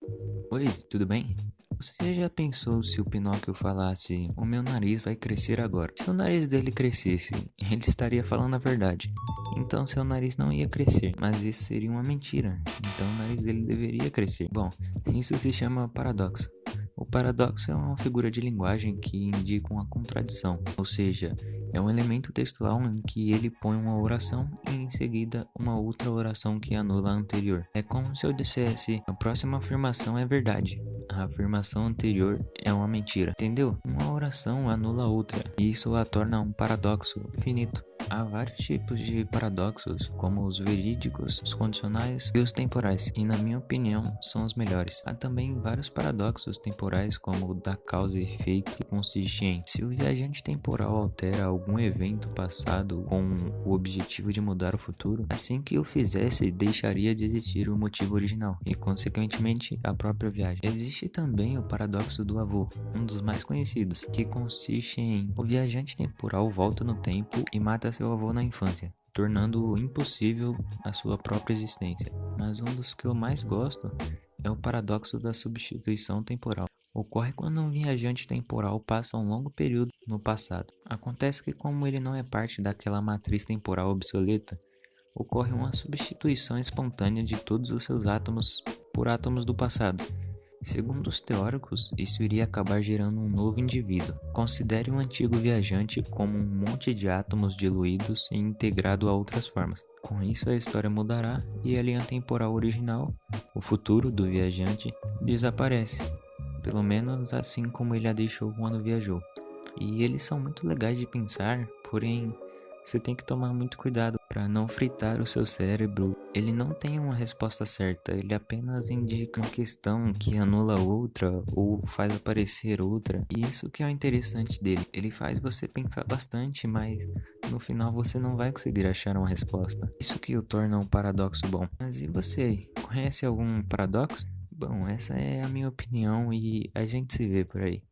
Oi, tudo bem? Você já pensou se o Pinóquio falasse: O meu nariz vai crescer agora? Se o nariz dele crescesse, ele estaria falando a verdade. Então seu nariz não ia crescer, mas isso seria uma mentira. Então o nariz dele deveria crescer. Bom, isso se chama paradoxo. O paradoxo é uma figura de linguagem que indica uma contradição, ou seja, é um elemento textual em que ele põe uma oração e em seguida uma outra oração que anula a anterior. É como se eu dissesse: a próxima afirmação é verdade, a afirmação anterior é uma mentira. Entendeu? Uma oração anula a outra, e isso a torna um paradoxo finito. Há vários tipos de paradoxos, como os verídicos, os condicionais e os temporais, e na minha opinião são os melhores. Há também vários paradoxos temporais, como o da causa e efeito, que consiste em se o viajante temporal altera algum evento passado com o objetivo de mudar o futuro, assim que o fizesse, deixaria de existir o motivo original e, consequentemente, a própria viagem. Existe também o paradoxo do avô, um dos mais conhecidos, que consiste em o viajante temporal volta no tempo e mata seu avô na infância, tornando impossível a sua própria existência. Mas um dos que eu mais gosto é o paradoxo da substituição temporal. Ocorre quando um viajante temporal passa um longo período no passado. Acontece que, como ele não é parte daquela matriz temporal obsoleta, ocorre uma substituição espontânea de todos os seus átomos por átomos do passado Segundo os teóricos, isso iria acabar gerando um novo indivíduo. Considere um antigo viajante como um monte de átomos diluídos e integrado a outras formas. Com isso, a história mudará e a linha temporal original, o futuro do viajante, desaparece. Pelo menos assim como ele a deixou quando viajou. E eles são muito legais de pensar, porém você tem que tomar muito cuidado para não fritar o seu cérebro. Ele não tem uma resposta certa, ele apenas indica uma questão que anula outra ou faz aparecer outra. E isso que é o interessante dele. Ele faz você pensar bastante, mas no final você não vai conseguir achar uma resposta. Isso que o torna um paradoxo bom. Mas e você? Conhece algum paradoxo? Bom, essa é a minha opinião e a gente se vê por aí.